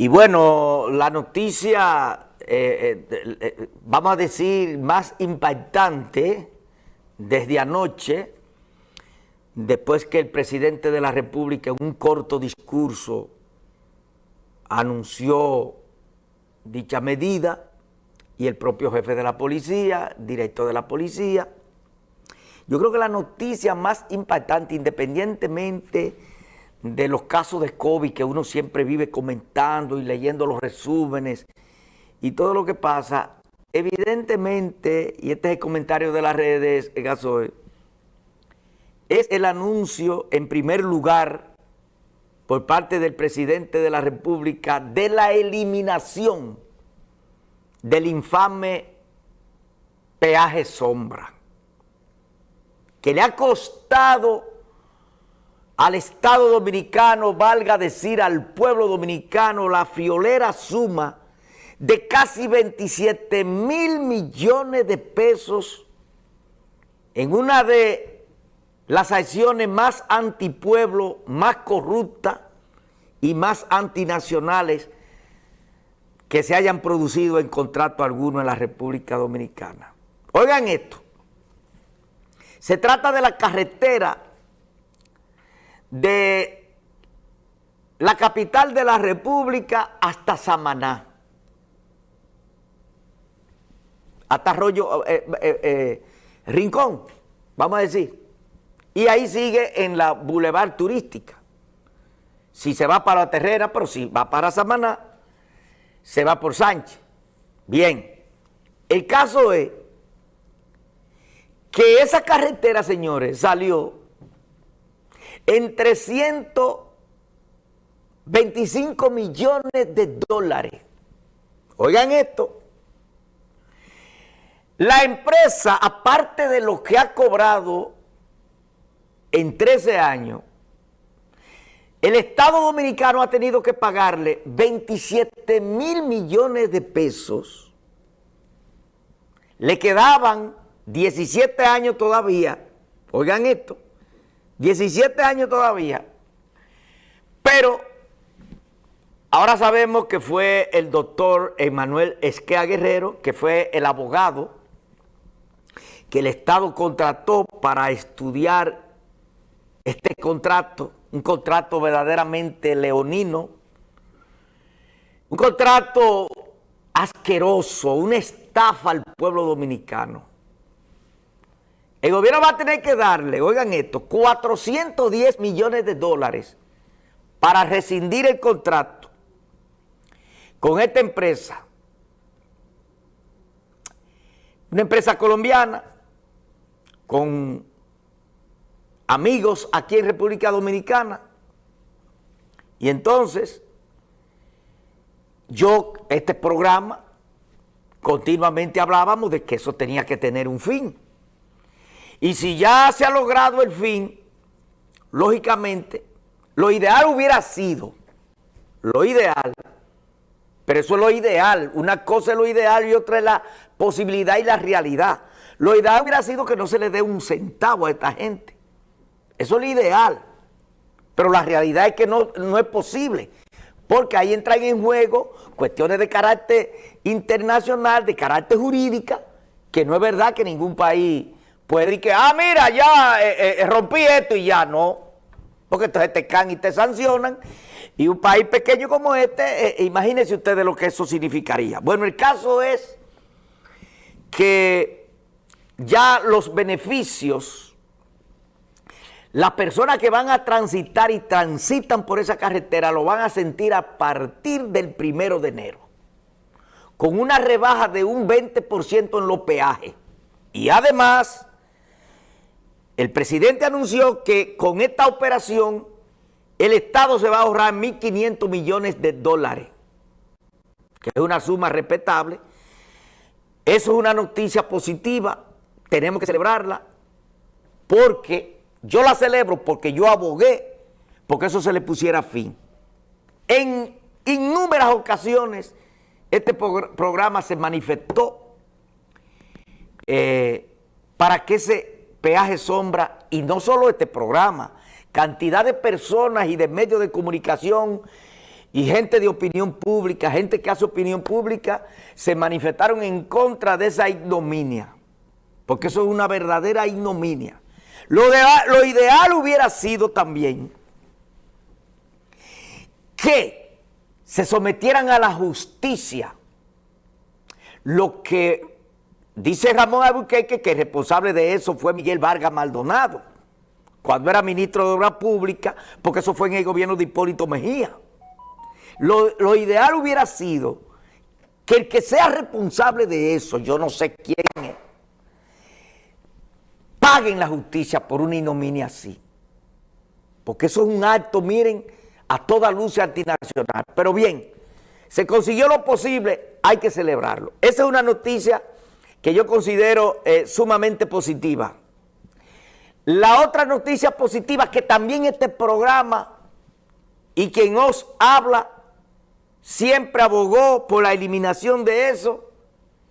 Y bueno, la noticia, eh, eh, eh, vamos a decir, más impactante desde anoche, después que el presidente de la República en un corto discurso anunció dicha medida y el propio jefe de la policía, director de la policía. Yo creo que la noticia más impactante, independientemente de los casos de COVID que uno siempre vive comentando y leyendo los resúmenes y todo lo que pasa, evidentemente, y este es el comentario de las redes, Gasoy, es el anuncio en primer lugar por parte del presidente de la República de la eliminación del infame peaje sombra, que le ha costado al Estado Dominicano, valga decir al pueblo dominicano, la friolera suma de casi 27 mil millones de pesos en una de las acciones más antipueblo, más corruptas y más antinacionales que se hayan producido en contrato alguno en la República Dominicana. Oigan esto, se trata de la carretera de la capital de la República hasta Samaná. Hasta Arroyo, eh, eh, eh, Rincón, vamos a decir. Y ahí sigue en la Boulevard Turística. Si se va para la Terrera, pero si va para Samaná, se va por Sánchez. Bien, el caso es que esa carretera, señores, salió en 325 millones de dólares. Oigan esto. La empresa, aparte de lo que ha cobrado en 13 años, el Estado Dominicano ha tenido que pagarle 27 mil millones de pesos. Le quedaban 17 años todavía. Oigan esto 17 años todavía, pero ahora sabemos que fue el doctor Emanuel Esquea Guerrero, que fue el abogado que el Estado contrató para estudiar este contrato, un contrato verdaderamente leonino, un contrato asqueroso, una estafa al pueblo dominicano. El gobierno va a tener que darle, oigan esto, 410 millones de dólares para rescindir el contrato con esta empresa. Una empresa colombiana con amigos aquí en República Dominicana. Y entonces, yo, este programa, continuamente hablábamos de que eso tenía que tener un fin. Y si ya se ha logrado el fin, lógicamente, lo ideal hubiera sido, lo ideal, pero eso es lo ideal, una cosa es lo ideal y otra es la posibilidad y la realidad. Lo ideal hubiera sido que no se le dé un centavo a esta gente. Eso es lo ideal. Pero la realidad es que no, no es posible. Porque ahí entran en juego cuestiones de carácter internacional, de carácter jurídica, que no es verdad que ningún país puede decir que, ah, mira, ya eh, eh, rompí esto y ya no. Porque entonces te can y te sancionan. Y un país pequeño como este, eh, imagínense ustedes lo que eso significaría. Bueno, el caso es que ya los beneficios, las personas que van a transitar y transitan por esa carretera lo van a sentir a partir del primero de enero. Con una rebaja de un 20% en los peajes. Y además el presidente anunció que con esta operación el Estado se va a ahorrar 1.500 millones de dólares, que es una suma respetable. Eso es una noticia positiva, tenemos que celebrarla, porque yo la celebro porque yo abogué porque eso se le pusiera fin. En innumerables ocasiones este programa se manifestó eh, para que se peaje sombra y no solo este programa, cantidad de personas y de medios de comunicación y gente de opinión pública, gente que hace opinión pública, se manifestaron en contra de esa ignominia, porque eso es una verdadera ignominia. Lo, lo ideal hubiera sido también que se sometieran a la justicia lo que dice Ramón Albuquerque que el responsable de eso fue Miguel Vargas Maldonado, cuando era ministro de Obras Públicas, porque eso fue en el gobierno de Hipólito Mejía. Lo, ideal hubiera sido que el que sea responsable de eso, yo no sé quién es, paguen la justicia por una ignominia así. Porque eso es un acto, miren, a toda luz antinacional. Pero bien, se consiguió lo posible, hay que celebrarlo. Esa es una noticia que yo considero eh, sumamente positiva. La otra noticia positiva que también este programa y quien os habla siempre abogó por la eliminación de eso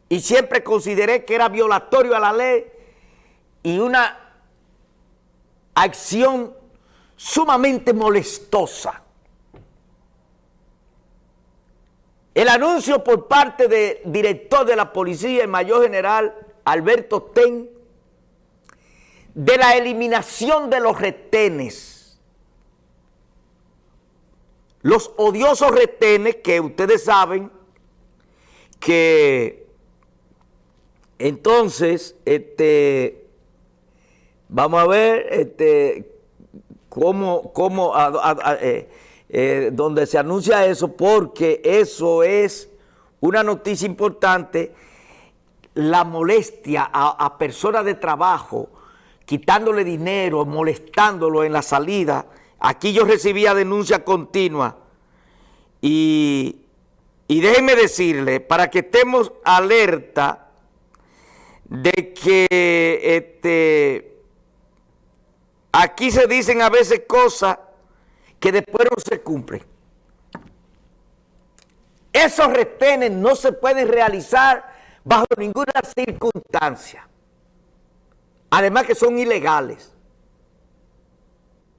y siempre consideré que era violatorio a la ley y una acción sumamente molestosa El anuncio por parte del director de la policía, el mayor general Alberto Ten, de la eliminación de los retenes. Los odiosos retenes que ustedes saben que entonces, este, vamos a ver este, cómo, cómo eh, eh, donde se anuncia eso, porque eso es una noticia importante, la molestia a, personas de trabajo, quitándole dinero, molestándolo en la salida. Aquí yo recibía denuncia continua y, y déjenme decirle, para que estemos alerta de que este, aquí se dicen a veces cosas que después no se cumplen. Esos retenes no se pueden realizar bajo ninguna circunstancia. Además que son ilegales.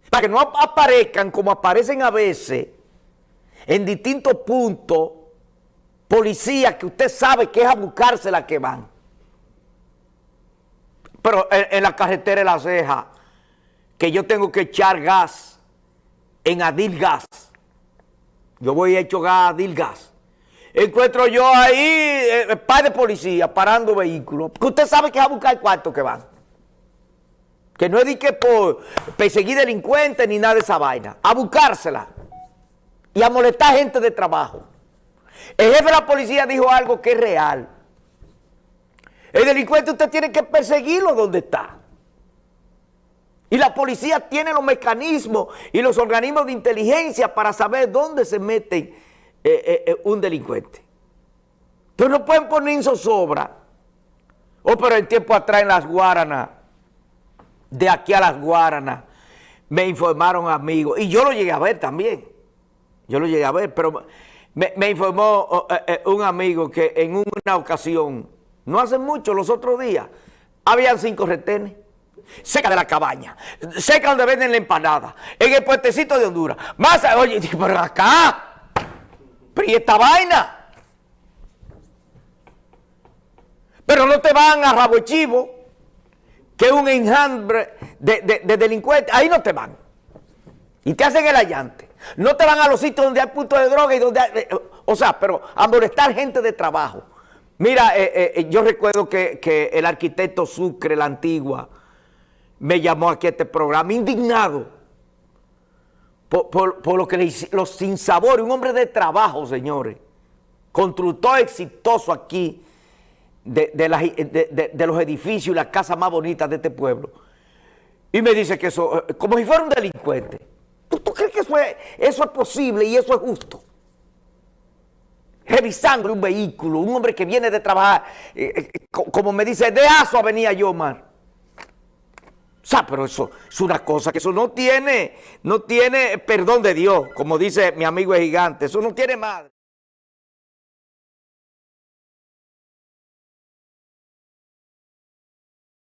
Para que no aparezcan como aparecen a veces en distintos puntos policías que usted sabe que es a buscarse la que van. Pero en, en la carretera de la ceja, que yo tengo que echar gas en Adil Gas. Yo voy a gas a Adil Gas. Encuentro yo ahí eh, par de policías parando vehículos. Usted sabe que es a buscar el que van. Que no es de que por perseguir delincuentes ni nada de esa vaina. A buscársela. Y a molestar gente de trabajo. El jefe de la policía dijo algo que es real. El delincuente usted tiene que perseguirlo donde está. Y la policía tiene los mecanismos y los organismos de inteligencia para saber dónde se mete eh, eh, eh, un delincuente. Entonces no pueden poner en zozobra. Oh, pero el tiempo atrás en las Guaranas, de aquí a las Guaranas, me informaron amigos. Y yo lo llegué a ver también. Yo lo llegué a ver, pero me, informó oh, un amigo que en una ocasión, no hace mucho, los otros días, habían cinco retenes cerca de la cabaña, cerca donde venden la empanada, en el puentecito de Honduras. Más, oye, pero acá, pero ¿y esta vaina? Pero no te van a Rabo Chivo, que es un enjambre de, delincuentes, ahí no te van. Y te hacen el allante. No te van a los sitios donde hay puntos de droga y donde hay, eh, o sea, pero a molestar gente de trabajo. Mira, eh, eh, yo recuerdo que el arquitecto Sucre, la antigua, me llamó aquí a este programa, indignado por, lo que le los sinsabores, un hombre de trabajo, señores, constructor exitoso aquí de, de, los edificios y las casas más bonitas de este pueblo. Y me dice que eso, eh, como si fuera un delincuente. ¿Tú, crees que eso es, eso es posible y eso es justo? Revisando un vehículo, un hombre que viene de trabajar, eh, eh, como me dice, de Aso venía yo, Omar. O sea, pero eso es una cosa que eso no tiene, no tiene perdón de Dios, como dice mi amigo el gigante, eso no tiene madre.